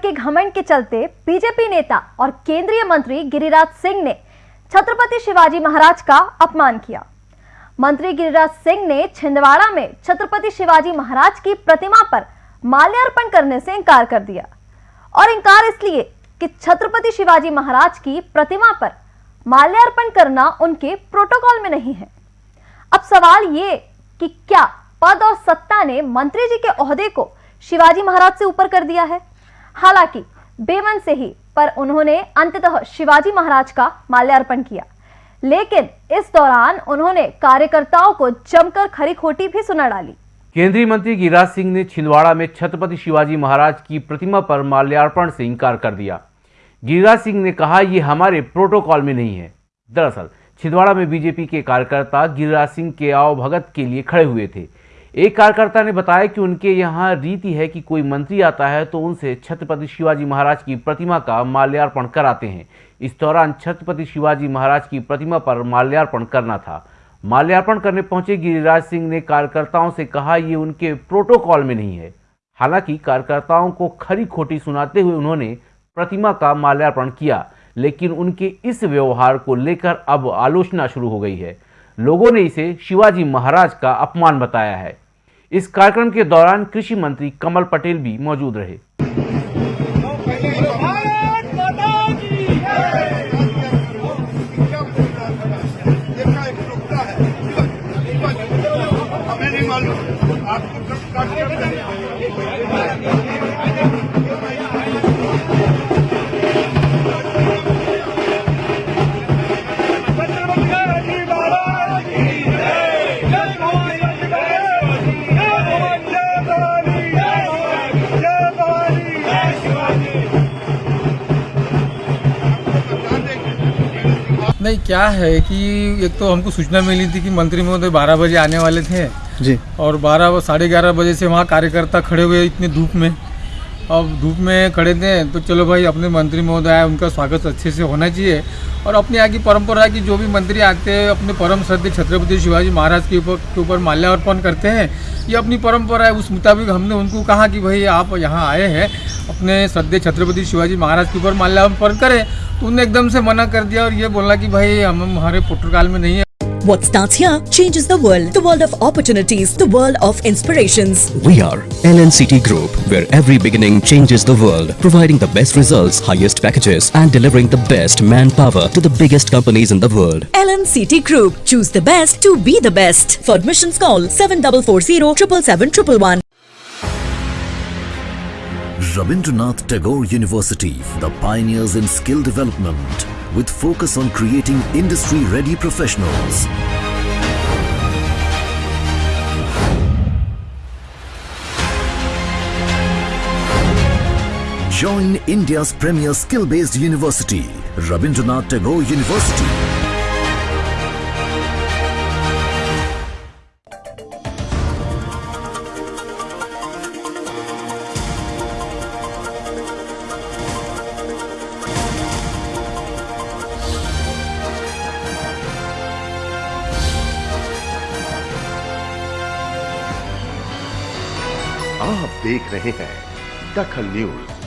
के घमंड के चलते बीजेपी नेता और केंद्रीय मंत्री गिरिराज सिंह ने छत्रपति शिवाजी महाराज का अपमान किया। मंत्री गिरिराज सिंह ने छिंदवाड़ा में छत्रपति शिवाजी महाराज की प्रतिमा पर माल्यार्पण करने से इनकार कर दिया और इनकार इसलिए कि छत्रपति शिवाजी महाराज की प्रतिमा पर माल्यार्पण करना उनके प्रोटोकॉल में नहीं है। अब सवाल ये कि क्या पद और सत्ता ने मंत्री जी के ओहदे को शिवाजी महाराज से ऊपर कर दिया है? हालाँकि, बेमन से ही, पर उन्होंने अंततः शिवाजी महाराज का माल्यार्पण किया। लेकिन, इस दौरान उन्होंने कार्यकर्ताओं को जमकर खरी खोटी भी सुना डाली। केंद्रीय मंत्री गिरिराज सिंह ने छिंदवाड़ा में छत्रपति शिवाजी महाराज की प्रतिमा पर माल्यार्पण से इनकार कर दिया। गिरिराज सिंह ने कहा, ये हमारे प्रोटोकॉल में नहीं है। दरअसल, छिंदवाड़ा में बीजेपी के कार्यकर्ता गिरिराज सिंह के आवभगत के लिए खड़े हुए थे। एक कार्यकर्ता ने बताया कि उनके यहाँ रीति है कि कोई मंत्री आता है तो उनसे छत्रपति शिवाजी महाराज की प्रतिमा का माल्यार्पण कराते हैं। इस दौरान छत्रपति शिवाजी महाराज की प्रतिमा पर माल्यार्पण करना था। माल्यार्पण करने पहुँचे गिरिराज सिंह ने कार्यकर्ताओं से कहा, ये उनके प्रोटोकॉल में नहीं है। हालाँकि कार्यकर्ताओं को खरी खोटी सुनाते हुए उन्होंने प्रतिमा का माल्यार्पण किया, लेकिन उनके इस व्यवहार को लेकर अब आलोचना शुरू हो गई है। लोगों ने इसे शिवाजी महाराज का अपमान बताया है। इस कार्यक्रम के दौरान कृषि मंत्री कमल पटेल भी मौजूद रहे। आपको नहीं क्या है कि एक तो हमको सूचना मिली थी कि मंत्री महोदय बारह बजे आने वाले थे। जी। और बारह साढ़े ग्यारह बजे से वहाँ कार्यकर्ता खड़े हुए इतने धूप में। अब धूप में खड़े थे तो चलो भाई अपने मंत्री महोदय आए उनका स्वागत अच्छे से होना चाहिए। और अपने यहाँ की परंपरा है कि जो भी मंत्री आते हैं अपने परम श्रद्धे छत्रपति शिवाजी महाराज के ऊपर के ऊपर माल्यार्पण करते हैं। ये अपनी परंपरा है उस मुताबिक हमने उनको कहा कि भाई आप यहाँ आए हैं अपने श्रद्धे छत्रपति शिवाजी महाराज के ऊपर माल्यार्पण करें तो उन्होंने एकदम से मना कर दिया और ये बोला कि भाई हम हमारे प्रोटोकॉल में नहीं है What starts here changes the world. The world of opportunities, the world of inspirations. We are LNCT Group, where every beginning changes the world, providing the best results, highest packages, and delivering the best manpower to the biggest companies in the world. LNCT Group. Choose the best to be the best. For admissions, call 7440 777 Rabindranath Tagore University, the pioneers in skill development, with focus on creating industry-ready professionals. Join India's premier skill-based university, Rabindranath Tagore University. आप देख रहे हैं दखल news.